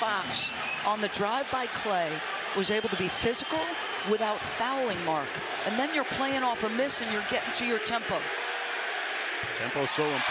Fox on the drive by Klay was able to be physical without fouling Mark. And then you're playing off a miss and you're getting to your tempo. Tempo so important.